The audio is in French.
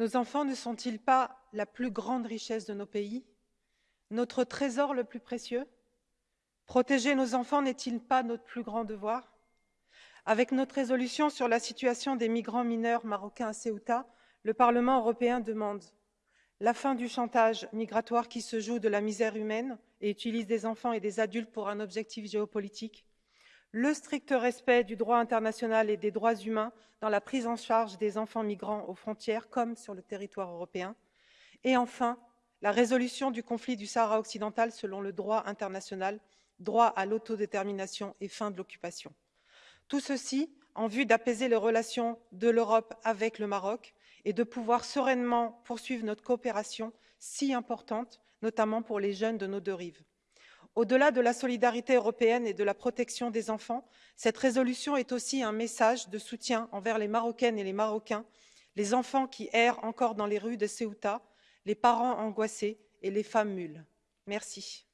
Nos enfants ne sont-ils pas la plus grande richesse de nos pays? Notre trésor le plus précieux? Protéger nos enfants n'est-il pas notre plus grand devoir? Avec notre résolution sur la situation des migrants mineurs marocains à Ceuta, le Parlement européen demande la fin du chantage migratoire qui se joue de la misère humaine et utilise des enfants et des adultes pour un objectif géopolitique, le strict respect du droit international et des droits humains dans la prise en charge des enfants migrants aux frontières comme sur le territoire européen, et enfin la résolution du conflit du Sahara occidental selon le droit international, droit à l'autodétermination et fin de l'occupation. Tout ceci en vue d'apaiser les relations de l'Europe avec le Maroc et de pouvoir sereinement poursuivre notre coopération si importante, notamment pour les jeunes de nos deux rives. Au-delà de la solidarité européenne et de la protection des enfants, cette résolution est aussi un message de soutien envers les Marocaines et les Marocains, les enfants qui errent encore dans les rues de Ceuta, les parents angoissés et les femmes mules. Merci.